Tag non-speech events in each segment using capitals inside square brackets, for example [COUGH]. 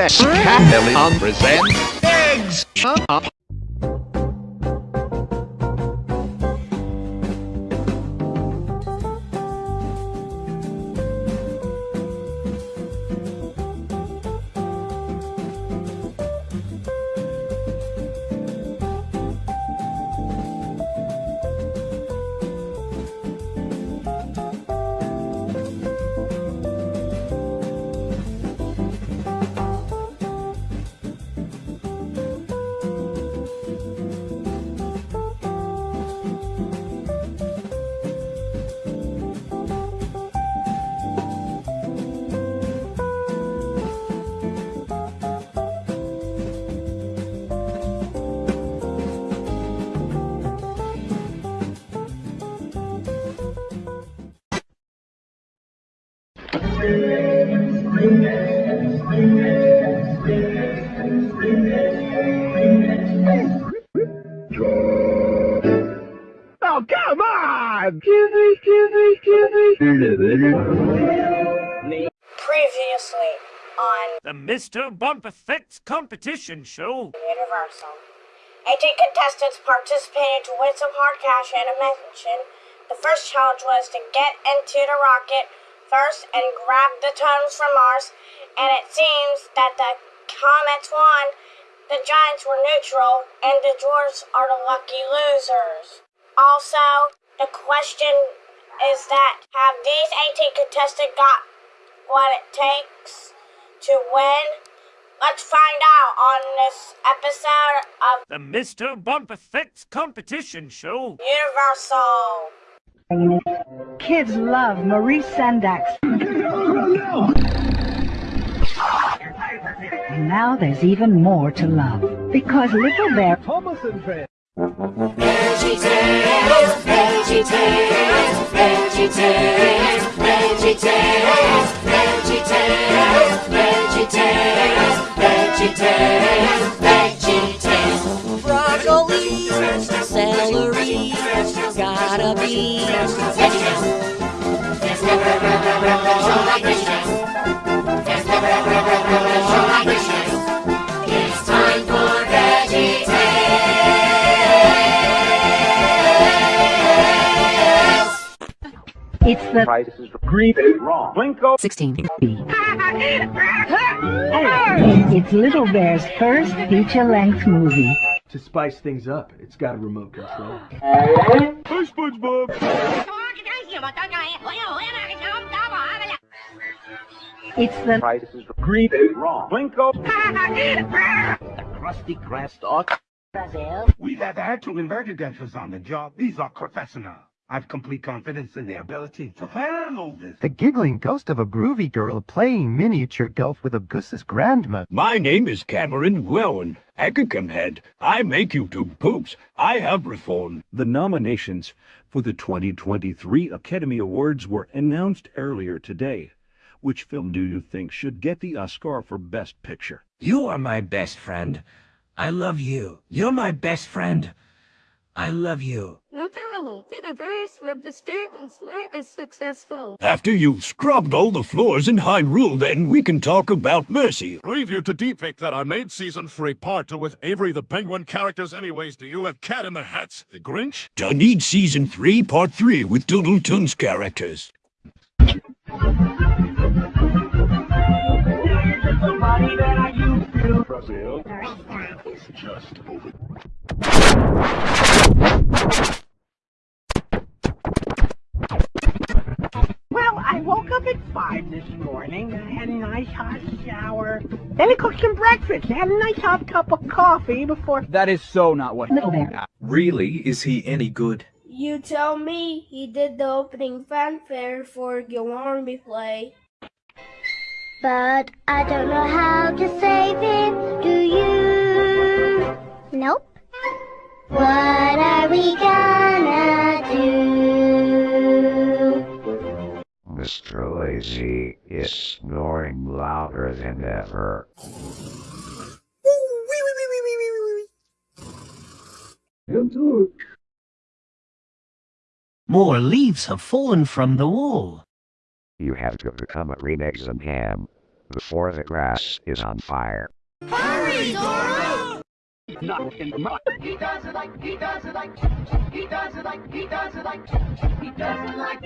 On presents Eggs Previously on The Mr. Bump Effects competition show. Universal. 18 contestants participated to win some hard cash and a mansion. The first challenge was to get into the rocket first and grab the tunnels from Mars, and it seems that the Comets won. The Giants were neutral, and the Dwarfs are the lucky losers. Also, the question is that have these 18 contestants got what it takes to win? Let's find out on this episode of The Mr. Bumpethix competition show. Universal. Kids love Maurice Sendak's. And now there's even more to love. Because Little Bear Thomas and Broccoli, celery, gotta be It's It's the Price is green is wrong. Blinko. 16 It's Little Bear's first feature-length movie. To spice things up, it's got a remote control. Hey, SpongeBob. It's the Price is green is wrong. Blinko. the crusty grass stalk. We've had actual inverted dentures on the job. These are professional. I've complete confidence in their ability to handle this. The giggling ghost of a groovy girl playing miniature golf with a goose's grandma. My name is Cameron Gwelwin, Akacum Head. I make YouTube poops. I have reformed. The nominations for the 2023 Academy Awards were announced earlier today. Which film do you think should get the Oscar for Best Picture? You are my best friend. I love you. You're my best friend. I love you. After you've scrubbed all the floors in Hyrule, then we can talk about Mercy. Preview to deepfake that I made season 3 part 2 with Avery the Penguin characters anyways. Do you have Cat in the Hats, the Grinch? I need season 3, part 3 with Doodle Toon's characters. Brazil. Just over. Woke up at five this morning. I had a nice hot shower. Then I cooked some breakfast. I had a nice hot cup of coffee before. That is so not what. Little Bear. Really? Is he any good? You tell me he did the opening fanfare for Gillarmy play. But I don't know how to save him, do you? Nope. What are we gonna do? Mr. Lazy is snoring louder than ever. More leaves have fallen from the wall. You have to become a Reneg's and Ham. before the grass is on fire. Hurry, Dora! Not in the mud. He does it like, he does it like, he does it like, he does it like, he does it like.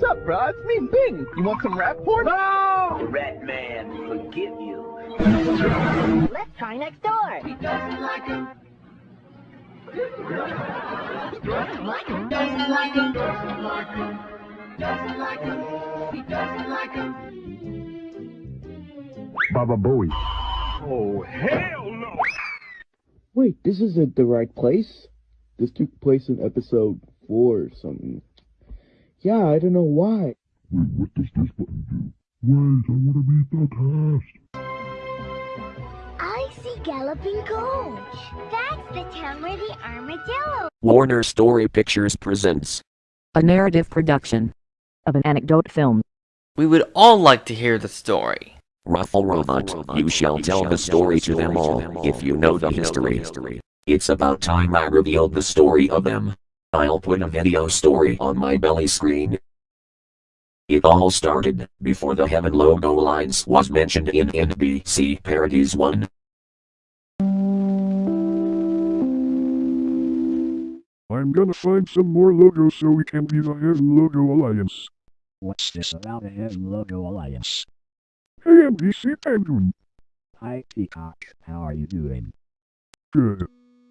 Sup, bro? It's me, Bing. You want some rap porn? No! Rat man, forgive you. Let's try next door. He doesn't like him. Doesn't like him. Doesn't like him. Doesn't like him. Doesn't like him. He doesn't like him. Baba Booey. Oh, hell no! Wait, this isn't the right place. This took place in episode 4 or something. Yeah, I don't know why. Wait, what does this button do? Wait, I want to meet the cast. I see Galloping Gulch. That's the town where the armadillo. Warner Story Pictures presents a narrative production of an anecdote film. We would all like to hear the story. Ruffle Robot, you shall tell the story to them all, if you know the history. It's about time I revealed the story of them. I'll put a video story on my belly screen. It all started before the Heaven Logo Alliance was mentioned in NBC Parodies 1. I'm gonna find some more logos so we can be the Heaven Logo Alliance. What's this about a Heaven Logo Alliance? Hey NBC Penguin. Hi Peacock, how are you doing? Good.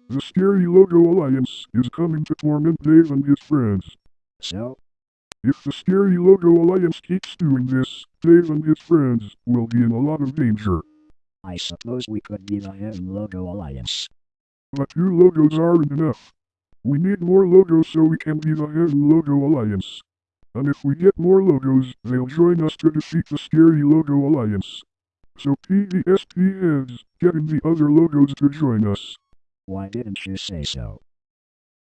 The Scary Logo Alliance is coming to torment Dave and his friends. So? If the Scary Logo Alliance keeps doing this, Dave and his friends will be in a lot of danger. I suppose we could be the Heaven Logo Alliance. But two logos aren't enough. We need more logos so we can be the Heaven Logo Alliance. And if we get more logos, they'll join us to defeat the Scary Logo Alliance. So PVSP heads, getting the other logos to join us. Why didn't you say so?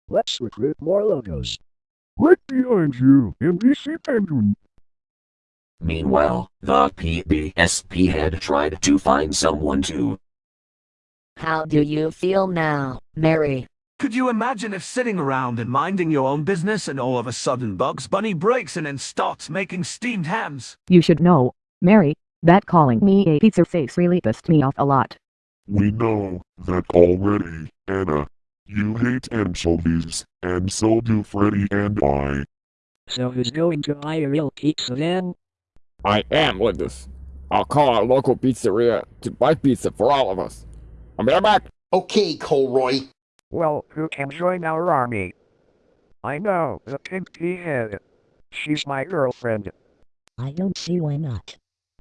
Let's recruit more logos. Right behind you, NBC Penguin. Meanwhile, the PBSP head tried to find someone to. How do you feel now, Mary? Could you imagine if sitting around and minding your own business and all of a sudden Bugs Bunny breaks in and starts making steamed hams? You should know, Mary, that calling me a pizza face really pissed me off a lot. We know that already, Anna. You hate anchovies, and so do Freddy and I. So who's going to buy a real pizza then? I am Linus. I'll call our local pizzeria to buy pizza for all of us. I'll be right back. Okay, Colroy. Well, who can join our army? I know, the pink pea head. She's my girlfriend. I don't see why not.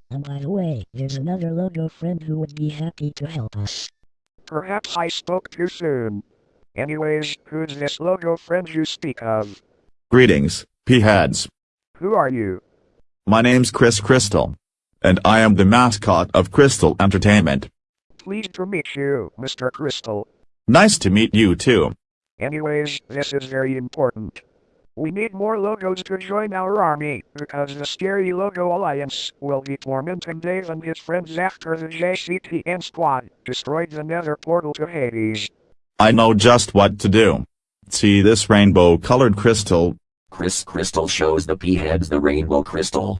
And by the way, there's another logo friend who would be happy to help us. Perhaps I spoke too soon. Anyways, who's this logo friend you speak of? Greetings, P-heads. Who are you? My name's Chris Crystal. And I am the mascot of Crystal Entertainment. Pleased to meet you, Mr. Crystal. Nice to meet you too. Anyways, this is very important. We need more logos to join our army, because the Scary Logo Alliance will be tormenting Dave and his friends after the JCTN squad destroyed the nether portal to Hades. I know just what to do. See this rainbow-colored crystal? Chris Crystal shows the P-heads the rainbow crystal.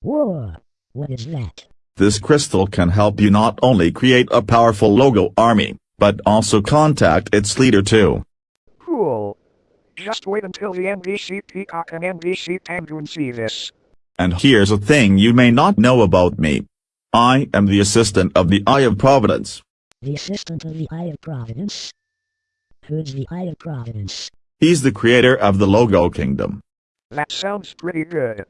Whoa, what is that? This crystal can help you not only create a powerful logo army, but also contact its leader too. Cool. Just wait until the NBC Peacock and NBC Penguin see this. And here's a thing you may not know about me. I am the assistant of the Eye of Providence. The assistant of the Eye of Providence? Who's the Eye of Providence? He's the creator of the Logo Kingdom. That sounds pretty good.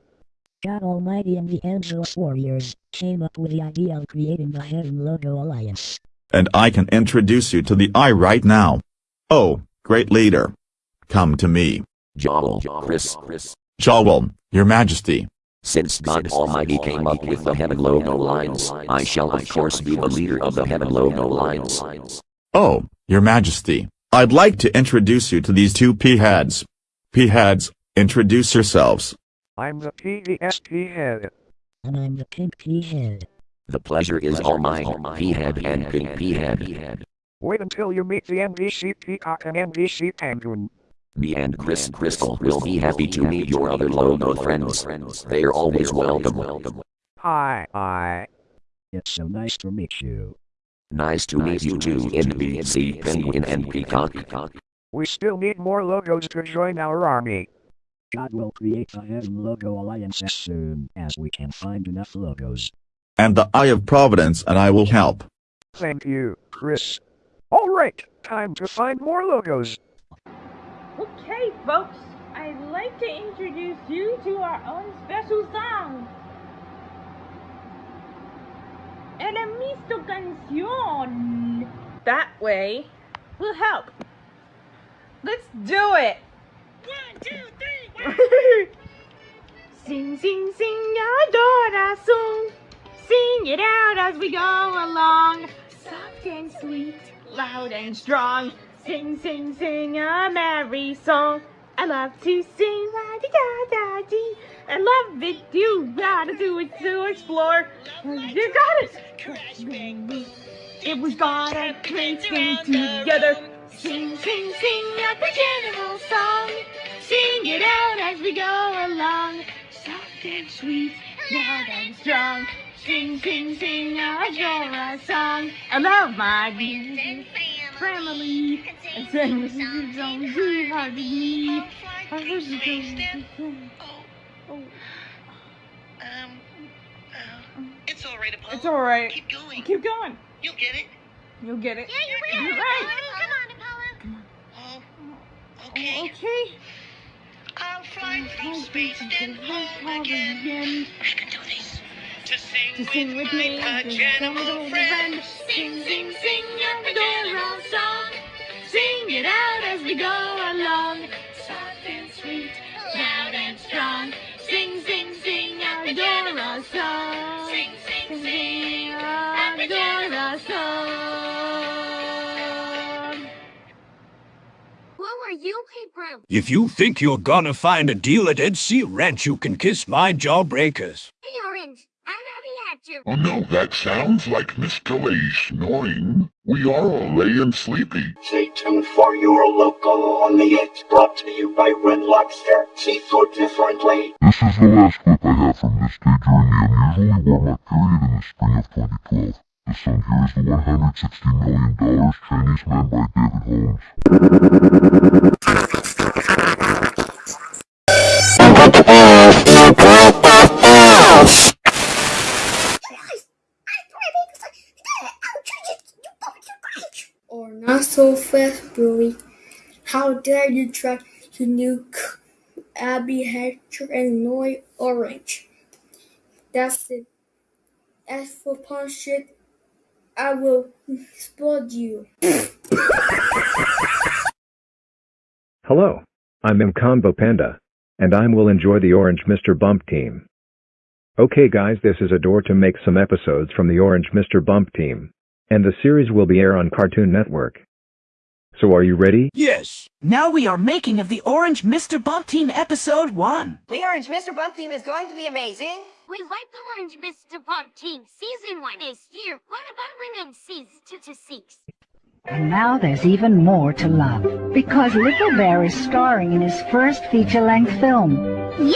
God Almighty and the Angelus Warriors came up with the idea of creating the Heaven Logo Alliance. And I can introduce you to the Eye right now. Oh, great leader. Come to me. Joel, Chris, Chris. Joel, your majesty. Since God Almighty came up with the Heaven Logo Alliance, I shall of course be the leader of the Heaven Logo Alliance. Oh, your majesty. I'd like to introduce you to these two P-heads. P-heads, introduce yourselves. I'm the PVSP head. And I'm the pink pea head. The pleasure is all mine, P-head and pink P-head. Wait until you meet the NBC Peacock and uh, NBC Penguin. Me and Chris Crystal will be happy to meet your other logo friends. They're always welcome. Hi. Hi. It's so nice to meet you. Nice to meet you too, NBC Penguin and Peacock. We still need more logos to join our army. God will create a hidden logo alliance as soon as we can find enough logos. And the Eye of Providence and I will help. Thank you, Chris. Alright, time to find more logos. Okay, folks, I'd like to introduce you to our own special song. Enemisto canción. That way will help. Let's do it. One, two, three, [LAUGHS] sing, sing, sing, a Dora song. Sing it out as we go along. Soft and sweet, loud and strong. Sing, sing, sing a merry song. I love to sing la di da da dee. I love it. You gotta do it to explore. You got it. It was got a great thing together. Sing, sing, sing a general song. Sing it out as we go along. Soft and sweet, loud and strong. Sing, sing, sing a Dora song. I love my music family. And sing this is so too hard to be. I wish it was- Oh. Um, uh, it's all right, Apollo. It's alright. Keep going. Keep going. You'll get it. You'll get it. Yeah, you will. You're right. Come on, Apollo. Oh, okay. Okay. I'll fly from space then home again. I can do this. To sing, To sing with me, my to general sing friend. with Sing, sing, sing a Dora song. Sing it out as we go along. If you think you're gonna find a deal at Ed Sea Ranch, you can kiss my jawbreakers. Hey, Orange. I'm happy at you. Oh no, that sounds like Mr. Lay snoring. We are all laying sleepy. Stay tuned for your local on the It's brought to you by Red Lobster. Seafood differently. This is the last clip I have from this day during the unusually warm up period in the spring of 2012. The song here is the $160 million Chinese Man by David Holmes. Or not so fast, Billy. How dare you try to nuke Abby Hatcher and Noy Orange? That's it. As for punch shit, I will explode you. Hello, I'm Mcombo Panda, and I will enjoy the Orange Mr. Bump team. Okay guys this is a door to make some episodes from the Orange Mr. Bump team, and the series will be air on Cartoon Network. So are you ready? Yes. Now we are making of the Orange Mr. Bump Team Episode 1. The Orange Mr. Bump team is going to be amazing. We like the Orange Mr. Bump team. Season 1 is here. What about when in season 2 to 6? And now there's even more to love. Because Little Bear is starring in his first feature-length film. Yay!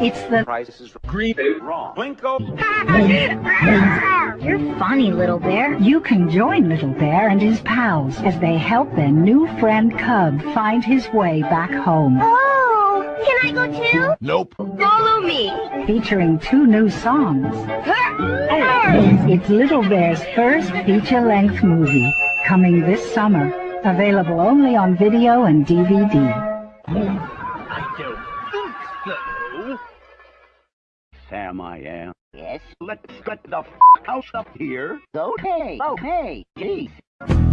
It's the Price is green, wrong. Blinko. [LAUGHS] You're funny, Little Bear. You can join Little Bear and his pals as they help their new friend Cub find his way back home. Oh, can I go too? Nope. Follow me. Featuring two new songs. Oh, it's Little Bear's first feature-length movie, coming this summer. Available only on video and DVD. I don't think so. Sam, I am. Yes? Let's get the f out up here. Okay. Oh. Okay. Jeez.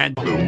And disgusting!